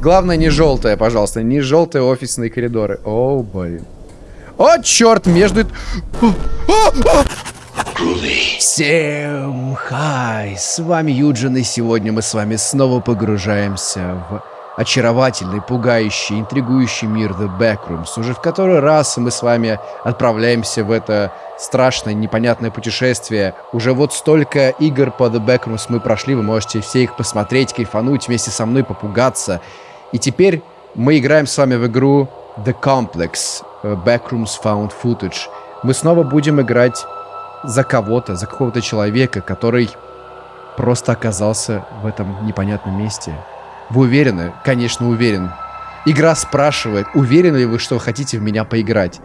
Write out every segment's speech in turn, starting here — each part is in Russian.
Главное, не желтая, пожалуйста. Не желтые офисные коридоры. О, блин. О, черт, между... Всем хай! С вами Юджин, и сегодня мы с вами снова погружаемся в очаровательный, пугающий, интригующий мир The Backrooms. Уже в который раз мы с вами отправляемся в это страшное, непонятное путешествие. Уже вот столько игр по The Backrooms мы прошли, вы можете все их посмотреть, кайфануть, вместе со мной попугаться. И теперь мы играем с вами в игру The Complex, э, Backrooms Found Footage. Мы снова будем играть за кого-то, за какого-то человека, который просто оказался в этом непонятном месте. Вы уверены? Конечно, уверен. Игра спрашивает, уверены ли вы, что хотите в меня поиграть?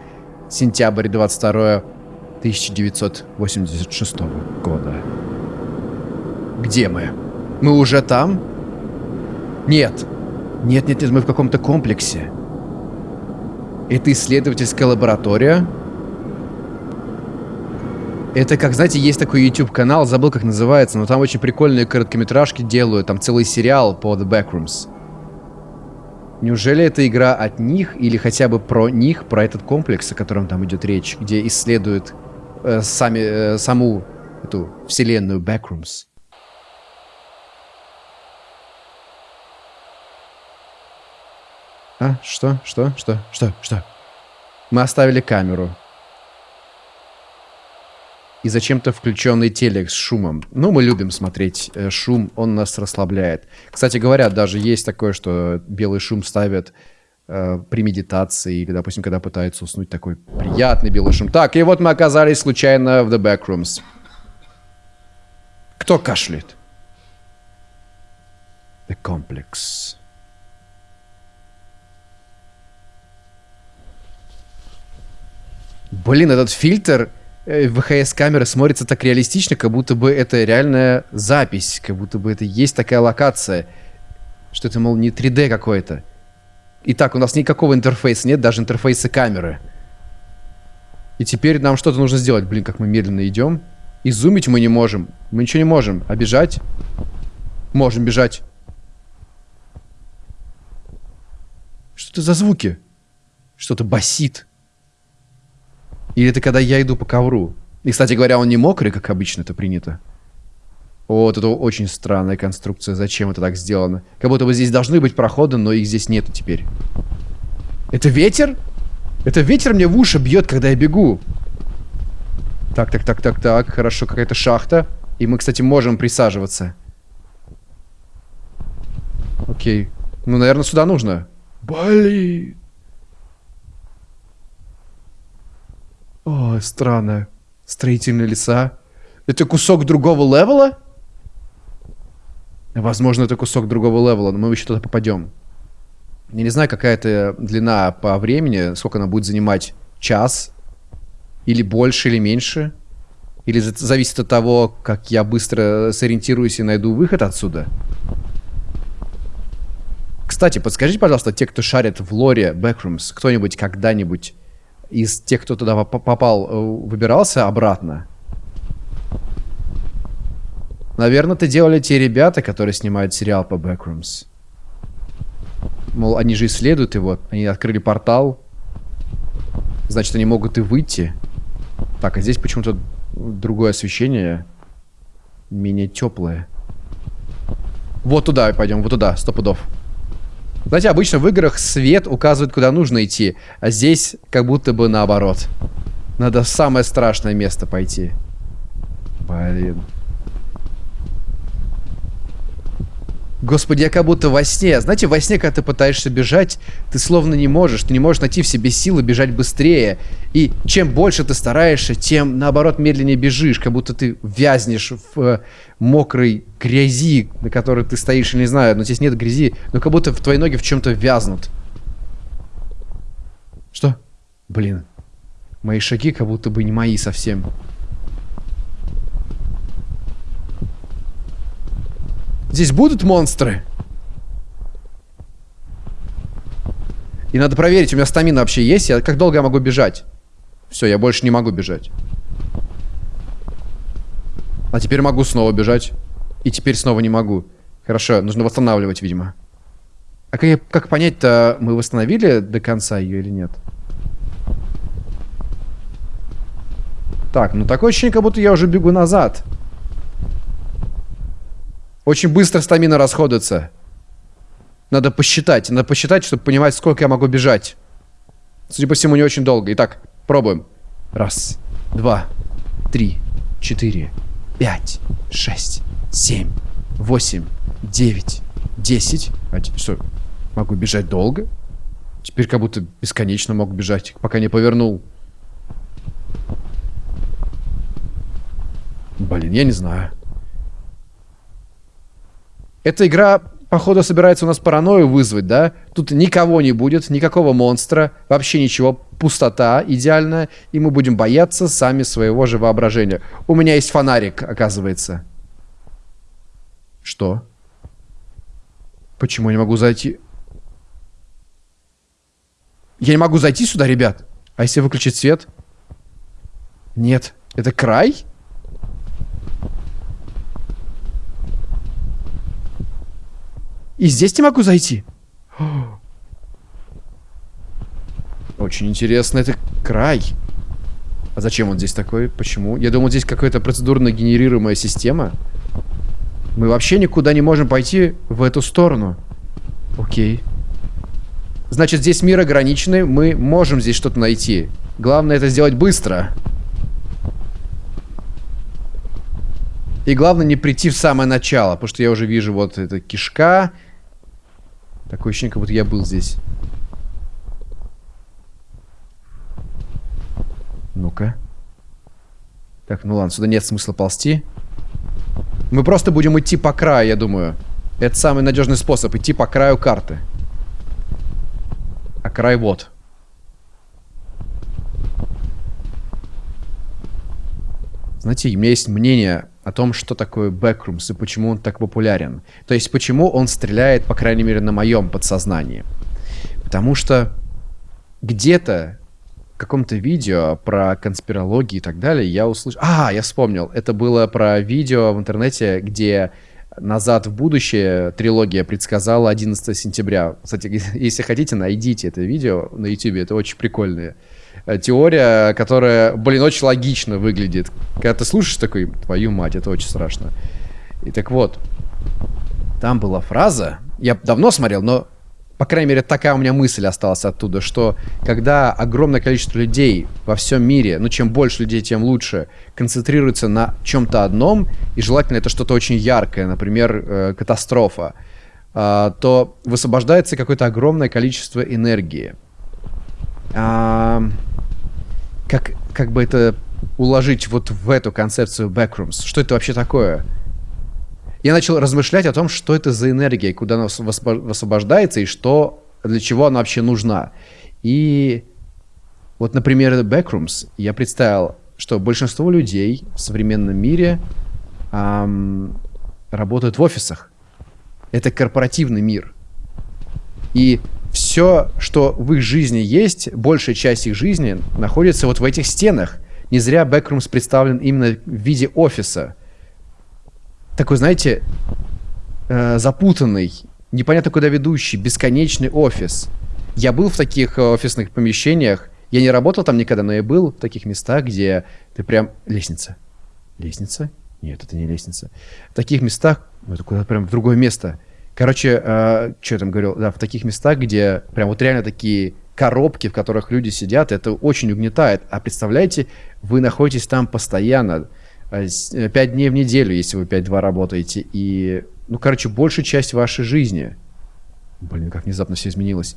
Сентябрь 22 1986 года. Где мы? Мы уже там? Нет. Нет, нет, нет, мы в каком-то комплексе. Это исследовательская лаборатория? Это как, знаете, есть такой YouTube-канал, забыл, как называется, но там очень прикольные короткометражки делают, там целый сериал по The Backrooms. Неужели это игра от них или хотя бы про них, про этот комплекс, о котором там идет речь, где исследуют э, сами, э, саму эту вселенную Backrooms? А, что? Что? Что? Что? Что? Мы оставили камеру. И зачем-то включенный телек с шумом. Ну, мы любим смотреть э, шум, он нас расслабляет. Кстати говоря, даже есть такое, что белый шум ставят э, при медитации, или, допустим, когда пытаются уснуть, такой приятный белый шум. Так, и вот мы оказались случайно в The Backrooms. Кто кашляет? The Complex. Блин, этот фильтр э, ВХС-камеры смотрится так реалистично, как будто бы это реальная запись, как будто бы это есть такая локация, что это, мол, не 3D какой-то. Итак, у нас никакого интерфейса нет, даже интерфейса камеры. И теперь нам что-то нужно сделать. Блин, как мы медленно идем. И зумить мы не можем. Мы ничего не можем. А бежать? Можем бежать. Что это за звуки? Что-то басит. Или это когда я иду по ковру? И, кстати говоря, он не мокрый, как обычно это принято. Вот, это очень странная конструкция. Зачем это так сделано? Как будто бы здесь должны быть проходы, но их здесь нету теперь. Это ветер? Это ветер мне в уши бьет, когда я бегу. Так, так, так, так, так. Хорошо, какая-то шахта. И мы, кстати, можем присаживаться. Окей. Ну, наверное, сюда нужно. Блин. О, странно. Строительные леса. Это кусок другого левела? Возможно, это кусок другого левела, но мы еще туда попадем. Я не знаю, какая это длина по времени, сколько она будет занимать. Час? Или больше, или меньше? Или зависит от того, как я быстро сориентируюсь и найду выход отсюда? Кстати, подскажите, пожалуйста, те, кто шарит в лоре Backrooms, кто-нибудь когда-нибудь из тех, кто туда попал, э, выбирался обратно? Наверное, это делали те ребята, которые снимают сериал по Backrooms. Мол, они же исследуют его. Они открыли портал. Значит, они могут и выйти. Так, а здесь почему-то другое освещение. Менее теплое. Вот туда пойдем, вот туда, сто пудов. Знаете, обычно в играх свет указывает, куда нужно идти, а здесь как будто бы наоборот. Надо в самое страшное место пойти. Блин. Господи, я как будто во сне. Знаете, во сне, когда ты пытаешься бежать, ты словно не можешь. Ты не можешь найти в себе силы бежать быстрее. И чем больше ты стараешься, тем, наоборот, медленнее бежишь. Как будто ты вязнешь в э, мокрой грязи, на которой ты стоишь, не знаю, но здесь нет грязи. Но как будто в твои ноги в чем-то вязнут. Что? Блин. Мои шаги как будто бы не мои совсем. Здесь будут монстры? И надо проверить, у меня стамина вообще есть? Я, как долго я могу бежать? Все, я больше не могу бежать. А теперь могу снова бежать. И теперь снова не могу. Хорошо, нужно восстанавливать, видимо. А как, как понять-то, мы восстановили до конца ее или нет? Так, ну такое ощущение, как будто я уже бегу назад. Очень быстро стамина расходуется. Надо посчитать. Надо посчитать, чтобы понимать, сколько я могу бежать. Судя по всему, не очень долго. Итак, пробуем. Раз, два, три, четыре, пять, шесть, семь, восемь, девять, десять. Что, могу бежать долго? Теперь как будто бесконечно мог бежать, пока не повернул. Блин, я не знаю. Эта игра, походу, собирается у нас паранойю вызвать, да? Тут никого не будет, никакого монстра, вообще ничего, пустота идеальная, и мы будем бояться сами своего же воображения. У меня есть фонарик, оказывается. Что? Почему я не могу зайти? Я не могу зайти сюда, ребят? А если выключить свет? Нет. Это край? И здесь не могу зайти? Очень интересно, это край. А зачем он здесь такой? Почему? Я думал, здесь какая-то процедурно генерируемая система. Мы вообще никуда не можем пойти в эту сторону. Окей. Значит, здесь мир ограниченный. Мы можем здесь что-то найти. Главное это сделать быстро. И главное не прийти в самое начало, потому что я уже вижу вот эта кишка. Такое ощущение, как будто я был здесь. Ну-ка. Так, ну ладно, сюда нет смысла ползти. Мы просто будем идти по краю, я думаю. Это самый надежный способ, идти по краю карты. А край вот. Знаете, у меня есть мнение о том, что такое Backrooms и почему он так популярен. То есть, почему он стреляет, по крайней мере, на моем подсознании. Потому что где-то в каком-то видео про конспирологию и так далее я услышал... А, я вспомнил. Это было про видео в интернете, где «Назад в будущее» трилогия предсказала 11 сентября. Кстати, если хотите, найдите это видео на YouTube. Это очень прикольное. Э, теория, которая, блин, очень логично выглядит. Когда ты слушаешь такой, твою мать, это очень страшно. И так вот, там была фраза, я давно смотрел, но, по крайней мере, такая у меня мысль осталась оттуда, что когда огромное количество людей во всем мире, ну, чем больше людей, тем лучше, концентрируется на чем-то одном, и желательно это что-то очень яркое, например, э, катастрофа, э, то высвобождается какое-то огромное количество энергии. А, как, как бы это уложить вот в эту концепцию Backrooms? Что это вообще такое? Я начал размышлять о том, что это за энергия, куда она высвобождается и что, для чего она вообще нужна. И вот, например, Backrooms я представил, что большинство людей в современном мире эм, работают в офисах. Это корпоративный мир. И все, что в их жизни есть, большая часть их жизни находится вот в этих стенах. Не зря Backrooms представлен именно в виде офиса. Такой, знаете, э, запутанный, непонятно куда ведущий, бесконечный офис. Я был в таких э, офисных помещениях. Я не работал там никогда, но я был в таких местах, где ты прям... Лестница. Лестница? Нет, это не лестница. В таких местах, ну это куда-то прям в другое место – Короче, э, что я там говорил, да, в таких местах, где прям вот реально такие коробки, в которых люди сидят, это очень угнетает. А представляете, вы находитесь там постоянно, 5 э, э, дней в неделю, если вы 5-2 работаете, и, ну, короче, большая часть вашей жизни. Блин, как внезапно все изменилось.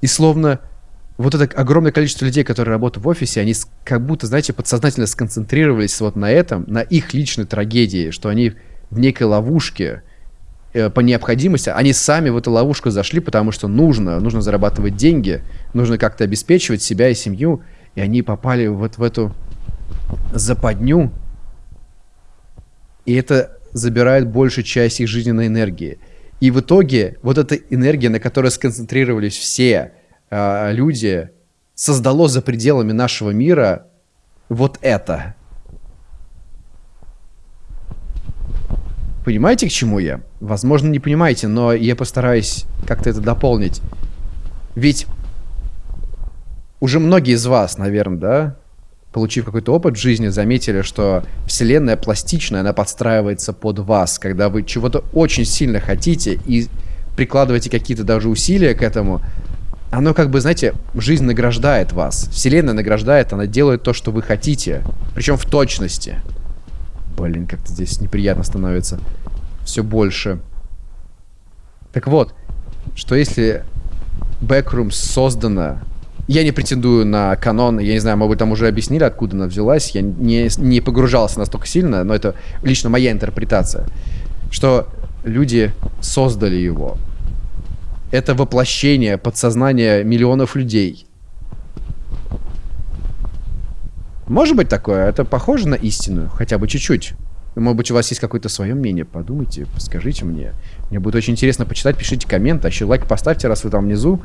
И словно вот это огромное количество людей, которые работают в офисе, они как будто, знаете, подсознательно сконцентрировались вот на этом, на их личной трагедии, что они в некой ловушке э, по необходимости. Они сами в эту ловушку зашли, потому что нужно, нужно зарабатывать деньги, нужно как-то обеспечивать себя и семью. И они попали вот в эту западню. И это забирает большую часть их жизненной энергии. И в итоге вот эта энергия, на которой сконцентрировались все э, люди, создало за пределами нашего мира вот это. Понимаете, к чему я? Возможно, не понимаете, но я постараюсь как-то это дополнить. Ведь уже многие из вас, наверное, да, получив какой-то опыт в жизни, заметили, что вселенная пластичная, она подстраивается под вас, когда вы чего-то очень сильно хотите и прикладываете какие-то даже усилия к этому, оно как бы, знаете, жизнь награждает вас. Вселенная награждает, она делает то, что вы хотите. Причем в точности. Блин, как-то здесь неприятно становится. Все больше. Так вот, что если Backrooms создана... Я не претендую на канон, я не знаю, мы бы там уже объяснили, откуда она взялась. Я не, не погружался настолько сильно, но это лично моя интерпретация. Что люди создали его. Это воплощение подсознания миллионов людей. Может быть такое? Это похоже на истину? Хотя бы чуть-чуть. Может быть, у вас есть какое-то свое мнение? Подумайте, скажите мне. Мне будет очень интересно почитать. Пишите комменты. А еще лайк поставьте, раз вы там внизу.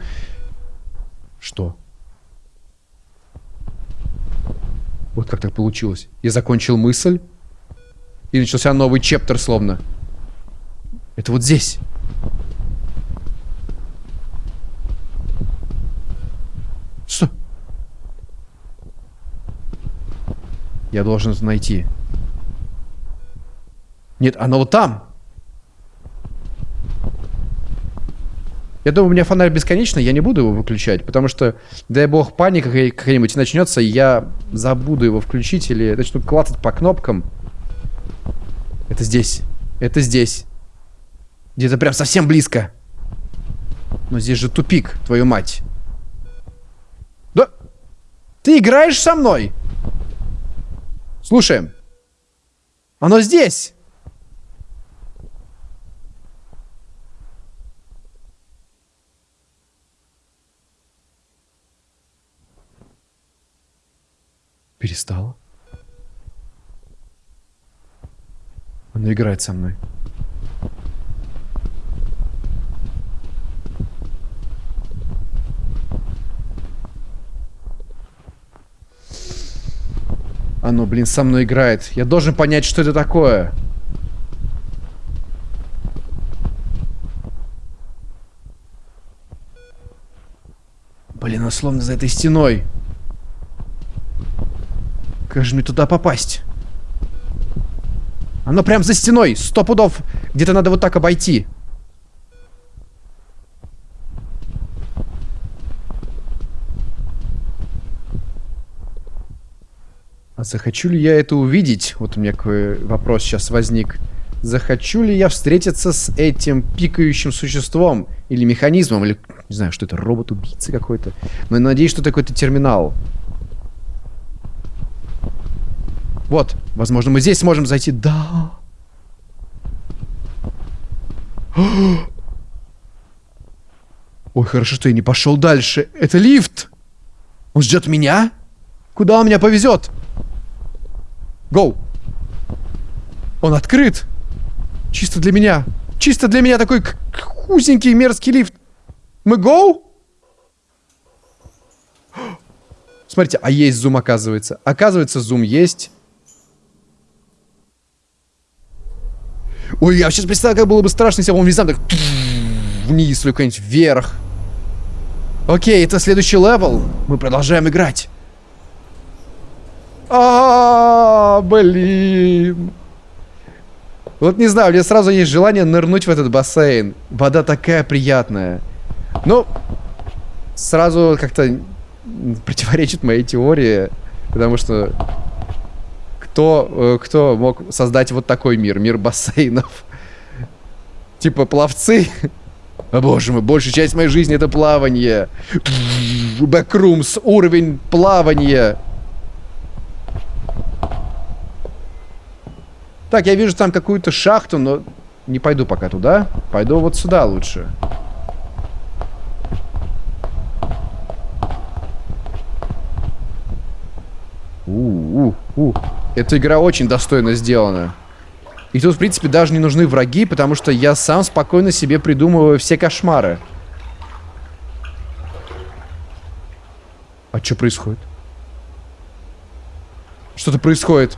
Что? Вот как так получилось. Я закончил мысль. И начался новый чептер словно. Это вот здесь. Я должен это найти. Нет, оно вот там. Я думаю, у меня фонарь бесконечный, я не буду его выключать, потому что, дай бог, паника какая-нибудь начнется, я забуду его включить или начну клацать по кнопкам. Это здесь. Это здесь. Где-то прям совсем близко. Но здесь же тупик, твою мать. Да? Ты играешь со мной? Слушаем. Оно здесь. Перестала. Она играет со мной. Оно, блин, со мной играет. Я должен понять, что это такое. Блин, оно словно за этой стеной. Как же мне туда попасть? Оно прям за стеной. Сто пудов. Где-то надо вот так обойти. А захочу ли я это увидеть? Вот у меня какой вопрос сейчас возник. Захочу ли я встретиться с этим пикающим существом? Или механизмом? Или, не знаю, что это, робот-убийца какой-то? Но я надеюсь, что это какой-то терминал. Вот, возможно, мы здесь сможем зайти. Да. Ой, хорошо, что я не пошел дальше. Это лифт. Он ждет меня? Куда он меня повезет? Гоу. Он открыт. Чисто для меня. Чисто для меня такой узенький мерзкий лифт. Мы гоу? Смотрите, а есть зум, оказывается. Оказывается, зум есть. Ой, я сейчас представляю, как было бы страшно, если бы он внезапно так вниз или куда-нибудь вверх. Окей, это следующий level. Мы продолжаем играть. А, блин. Вот не знаю, у меня сразу есть желание нырнуть в этот бассейн. Вода такая приятная. Ну, сразу как-то противоречит моей теории, потому что кто, э, кто мог создать вот такой мир, мир бассейнов? Типа пловцы? О боже мой, большая часть моей жизни это плавание. Бэкрумс, уровень плавания. Так, я вижу там какую-то шахту, но не пойду пока туда. Пойду вот сюда лучше. У-у-у. Эта игра очень достойно сделана. И тут, в принципе, даже не нужны враги, потому что я сам спокойно себе придумываю все кошмары. А что происходит? Что-то происходит.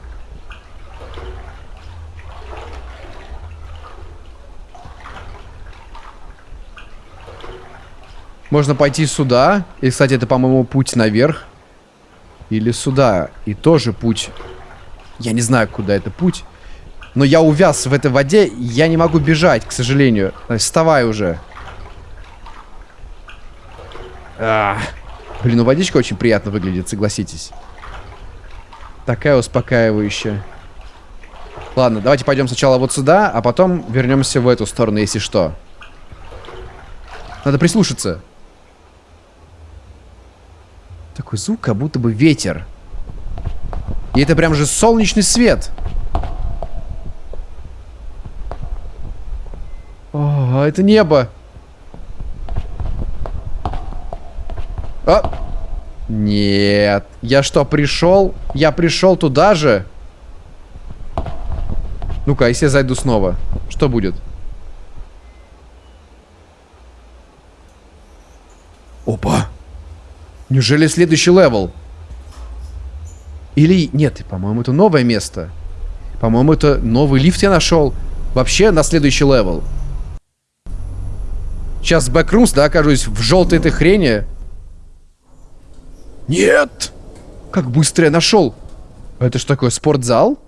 Можно пойти сюда. И, кстати, это, по-моему, путь наверх. Или сюда. И тоже путь. Я не знаю, куда это путь. Но я увяз в этой воде. Я не могу бежать, к сожалению. Вставай уже. А. Блин, ну водичка очень приятно выглядит, согласитесь. Такая успокаивающая. Ладно, давайте пойдем сначала вот сюда, а потом вернемся в эту сторону, если что. Надо прислушаться. Такой звук, как будто бы ветер. И это прям же солнечный свет. О, это небо. А! Нет. Я что, пришел? Я пришел туда же? Ну-ка, если я зайду снова, что будет? Опа! Неужели следующий level? Или... Нет, по-моему, это новое место. По-моему, это новый лифт я нашел. Вообще на следующий level. Сейчас в Backrooms, да, окажусь в желтой этой хрени. Нет! Как быстро я нашел. Это что такое, спортзал?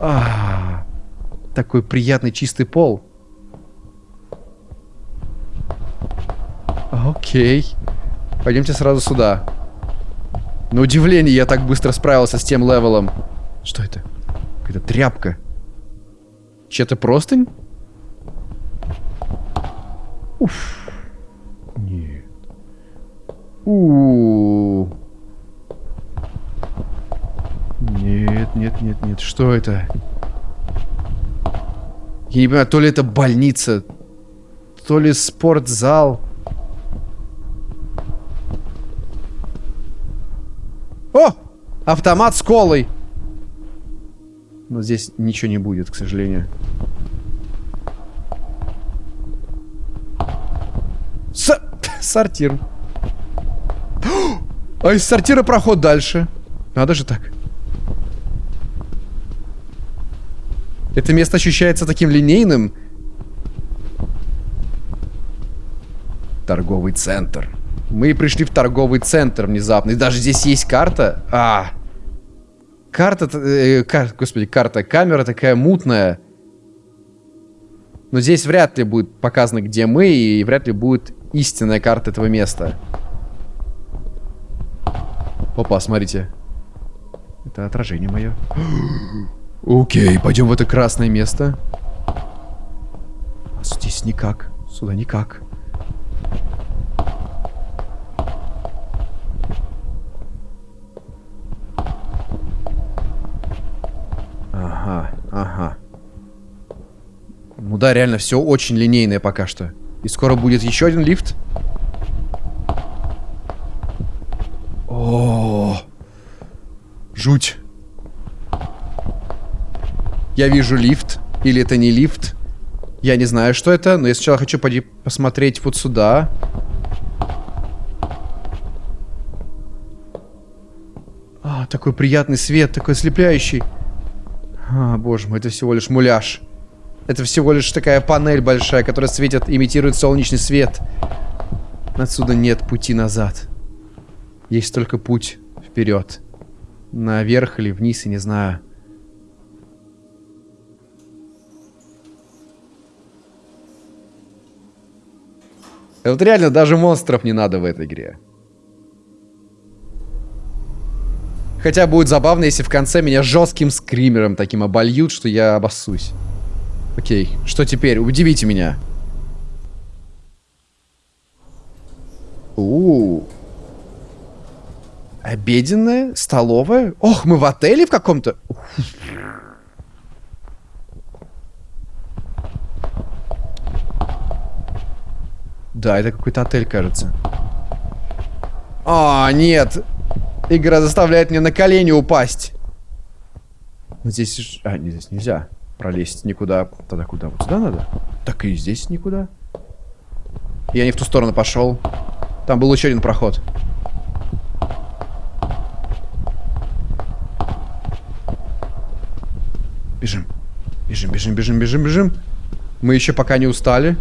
А, такой приятный чистый пол. Окей. Пойдемте сразу сюда. На удивление я так быстро справился с тем левелом. Что это? Какая-то тряпка. Че-то простынь? Уф. Нет. У, -у, Нет, нет, нет, нет. Что это? Я не понимаю, то ли это больница, то ли спортзал. О! Автомат с колой. Но здесь ничего не будет, к сожалению. С... Сортир. А из сортира проход дальше. Надо же так. Это место ощущается таким линейным. Торговый центр. Мы пришли в торговый центр внезапно. И даже здесь есть карта. А, карта, э, кар, господи, карта, камера такая мутная. Но здесь вряд ли будет показано, где мы, и вряд ли будет истинная карта этого места. Опа, смотрите. Это отражение мое. Окей, пойдем в это красное место. А здесь никак. Сюда никак. Ага, ага. Ну да, реально, все очень линейное пока что. И скоро будет еще один лифт. О, жуть. Я вижу лифт. Или это не лифт. Я не знаю, что это, но я сначала хочу пойти посмотреть вот сюда. А, такой приятный свет, такой ослепляющий. А, боже мой, это всего лишь муляж. Это всего лишь такая панель большая, которая светит, имитирует солнечный свет. Отсюда нет пути назад. Есть только путь вперед. Наверх или вниз, я не знаю. Вот реально даже монстров не надо в этой игре. Хотя будет забавно, если в конце меня жестким скримером таким обольют, что я обоссусь. Окей, что теперь? Удивите меня. У, -у, -у. Обеденная? Столовая? Ох, мы в отеле в каком-то? Да, это какой-то отель, кажется. А, нет. Игра заставляет меня на колени упасть. Здесь... А, не, здесь нельзя пролезть никуда. Тогда куда? Вот сюда надо? Так и здесь никуда. Я не в ту сторону пошел. Там был еще один проход. Бежим. Бежим, бежим, бежим, бежим, бежим. Мы еще пока не устали.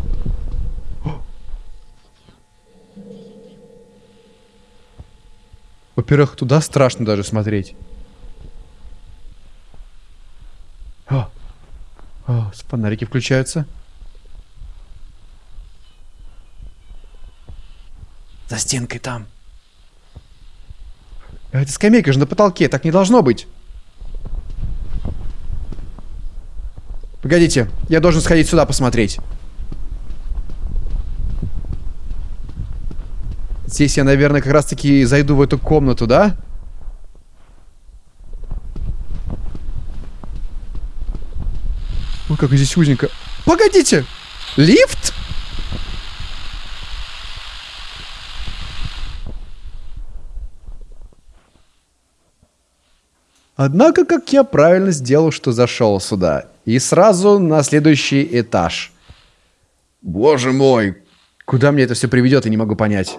Во-первых, туда страшно даже смотреть. О, фонарики включаются. За стенкой там. А это скамейка же на потолке, так не должно быть. Погодите, я должен сходить сюда посмотреть. Здесь я, наверное, как раз-таки зайду в эту комнату, да? Ой, как здесь узенько. Погодите! Лифт? Однако, как я правильно сделал, что зашел сюда. И сразу на следующий этаж. Боже мой, куда мне это все приведет, я не могу понять.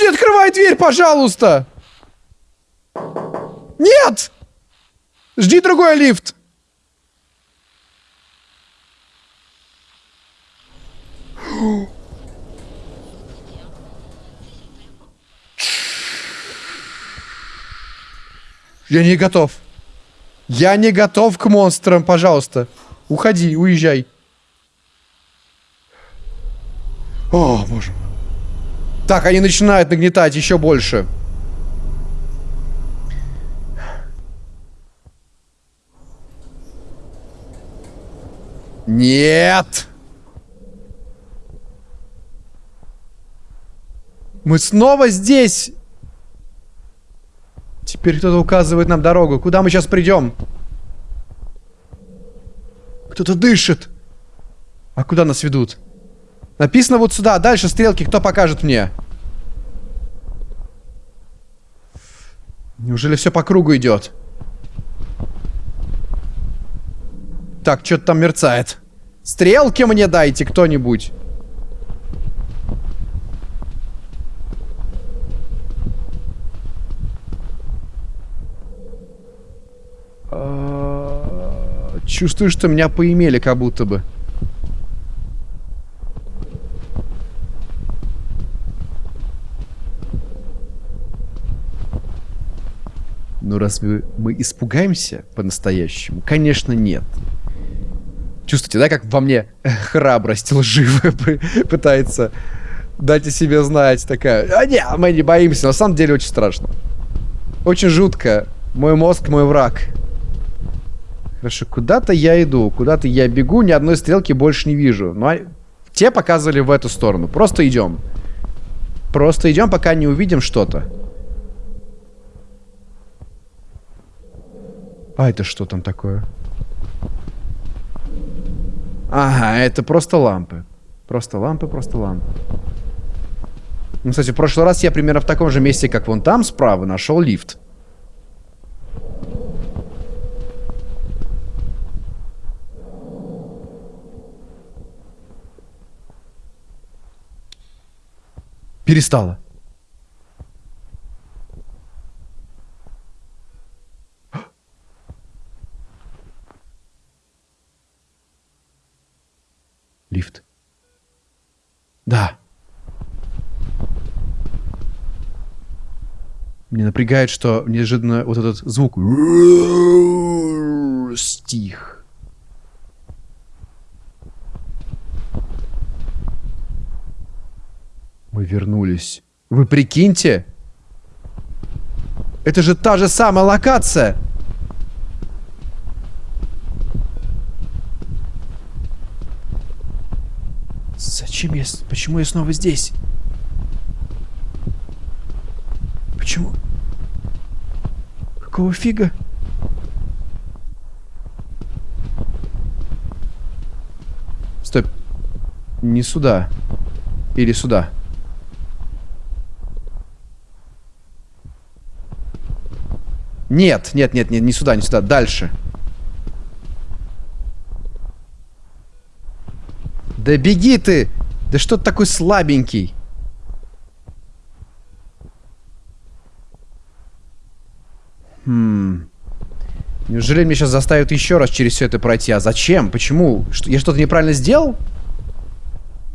Не открывай дверь, пожалуйста! Нет! Жди другой лифт! Я не готов. Я не готов к монстрам, пожалуйста. Уходи, уезжай. О, боже мой. Так, они начинают нагнетать еще больше. Нет! Мы снова здесь! Теперь кто-то указывает нам дорогу. Куда мы сейчас придем? Кто-то дышит. А куда нас ведут? Написано вот сюда. Дальше стрелки. Кто покажет мне? Неужели все по кругу идет? Так, что-то там мерцает. Стрелки мне дайте кто-нибудь. Чувствую, что меня поимели как будто бы. Но разве мы испугаемся по-настоящему? Конечно, нет. Чувствуете, да, как во мне храбрость лживая пытается дать о себе знать. Такая, а не, мы не боимся. На самом деле очень страшно. Очень жутко. Мой мозг мой враг. Хорошо, куда-то я иду, куда-то я бегу, ни одной стрелки больше не вижу. Ну, а те показывали в эту сторону. Просто идем. Просто идем, пока не увидим что-то. А это что там такое? Ага, это просто лампы. Просто лампы, просто лампы. Ну, кстати, в прошлый раз я примерно в таком же месте, как вон там справа, нашел лифт. Перестала. Лифт. Да. Мне напрягает, что неожиданно вот этот звук стих. Мы вернулись. Вы прикиньте? Это же та же самая локация. Зачем я... Почему я снова здесь? Почему? Какого фига? Стоп. Не сюда. Или сюда. Нет, нет, нет, нет, не сюда, не сюда. Дальше. Да беги ты! Да что ты такой слабенький? Хм. Неужели мне сейчас заставят еще раз через все это пройти? А зачем? Почему? Что, я что-то неправильно сделал?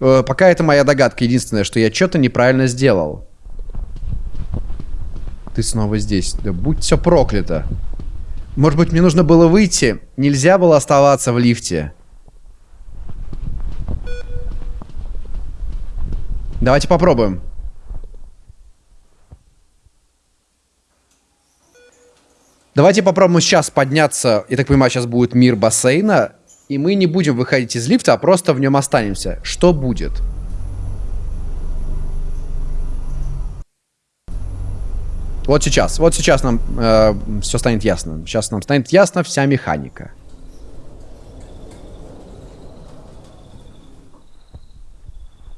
Э, пока это моя догадка единственная, что я что-то неправильно сделал. Ты снова здесь. Да будь все проклято. Может быть, мне нужно было выйти? Нельзя было оставаться в лифте. Давайте попробуем. Давайте попробуем сейчас подняться. Я так понимаю, сейчас будет мир бассейна. И мы не будем выходить из лифта, а просто в нем останемся. Что будет? Вот сейчас, вот сейчас нам э, все станет ясно. Сейчас нам станет ясно вся механика.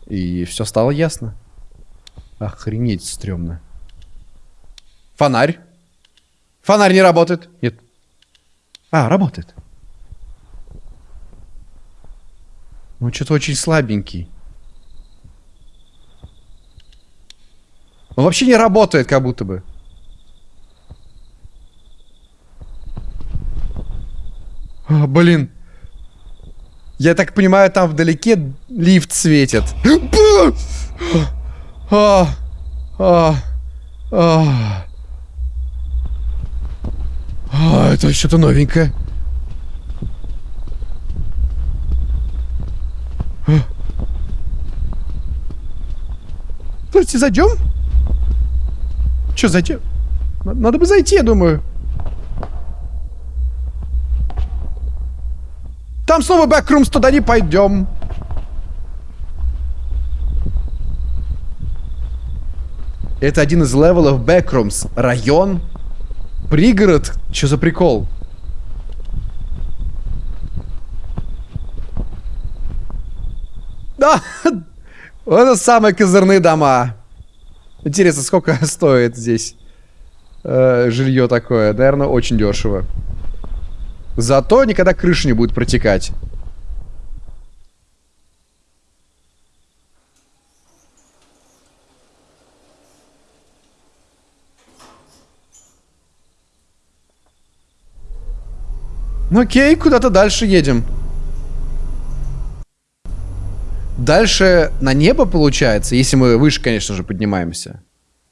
И все стало ясно. Охренеть стрёмно. Фонарь. Фонарь не работает. Нет. А, работает. Ну, что-то очень слабенький. Он вообще не работает, как будто бы. О, блин. Я так понимаю, там вдалеке лифт светит. А, а, а. Это что-то новенькое. Давайте зайдем. Че, зайдем? Надо бы зайти, я думаю. Там снова Backrooms, туда не пойдем. Это один из левелов Backrooms. Район Пригород? Что за прикол? Да! Это самые козырные дома. Интересно, сколько стоит здесь э, жилье такое? Наверное, очень дешево. Зато никогда крыша не будет протекать. Ну окей, куда-то дальше едем. Дальше на небо получается, если мы выше, конечно же, поднимаемся.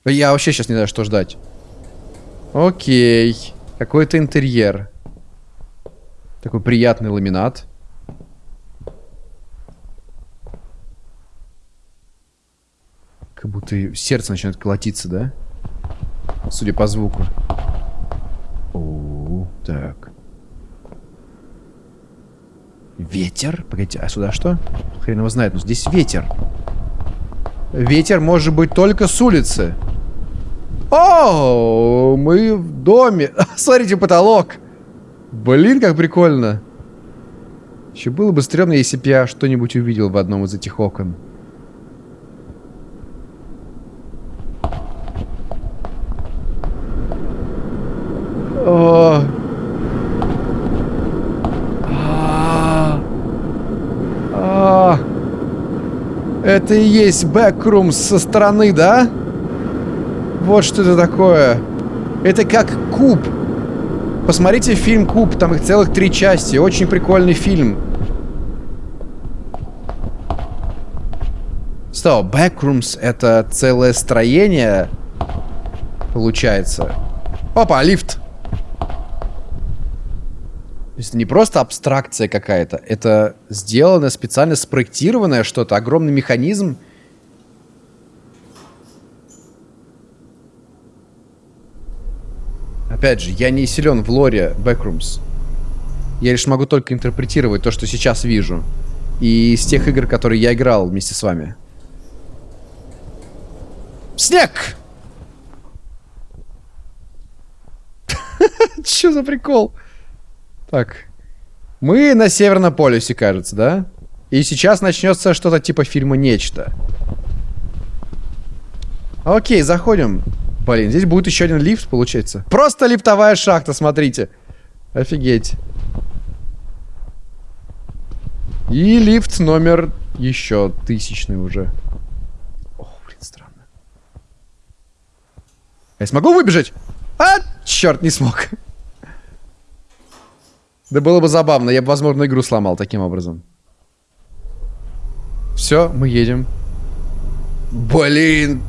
Я вообще сейчас не знаю, что ждать. Окей. Какой-то интерьер. Такой приятный ламинат. Как будто сердце начинает колотиться, да? Судя по звуку. О, так. Ветер? Погодите, а сюда что? Хрен его знает, но здесь ветер. Ветер может быть только с улицы. О, мы в доме. Смотрите, потолок. Блин, как прикольно. Еще было бы стрёмно, если бы я что-нибудь увидел в одном из этих окон. О, Это и есть бэкрум со стороны, да? Вот что это такое. Это как куб. Посмотрите фильм «Куб», там их целых три части. Очень прикольный фильм. Стоп, Backrooms это целое строение, получается. Опа, лифт. То есть это не просто абстракция какая-то, это сделано специально спроектированное что-то, огромный механизм. Опять же, я не силен в лоре Backrooms. Я лишь могу только интерпретировать то, что сейчас вижу. И из тех игр, которые я играл вместе с вами. Снег! Че за прикол? Так. Мы на Северном полюсе, кажется, да? И сейчас начнется что-то типа фильма «Нечто». Окей, заходим. Блин, здесь будет еще один лифт, получается. Просто лифтовая шахта, смотрите. Офигеть. И лифт номер еще тысячный уже. Ох, блин, странно. Я смогу выбежать? А, черт, не смог. Да было бы забавно, я бы, возможно, игру сломал таким образом. Все, мы едем. Блин,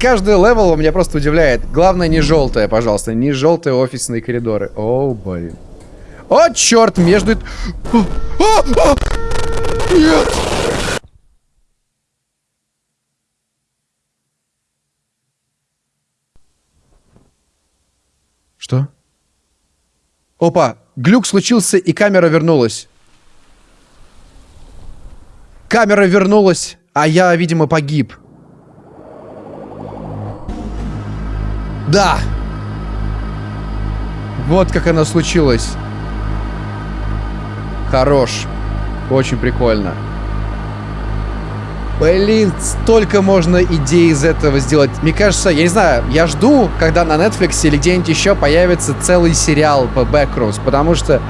каждый level меня просто удивляет. Главное, не желтое, пожалуйста. Не желтые офисные коридоры. О, блин. О, черт, между... О, о, о! Нет! Что? Опа, глюк случился, и камера вернулась. Камера вернулась, а я, видимо, погиб. Да! Вот как оно случилось. Хорош. Очень прикольно. Блин, столько можно идей из этого сделать. Мне кажется, я не знаю, я жду, когда на Netflix или где-нибудь еще появится целый сериал по Backrooms, потому что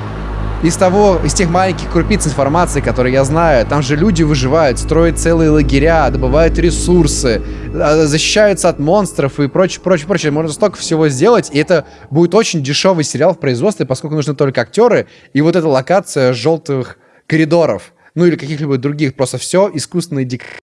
из того, из тех маленьких крупиц информации, которые я знаю, там же люди выживают, строят целые лагеря, добывают ресурсы, а, защищаются от монстров и прочее, прочее, прочее. Можно столько всего сделать, и это будет очень дешевый сериал в производстве, поскольку нужны только актеры и вот эта локация желтых коридоров ну или каких-либо других, просто все искусственные декорации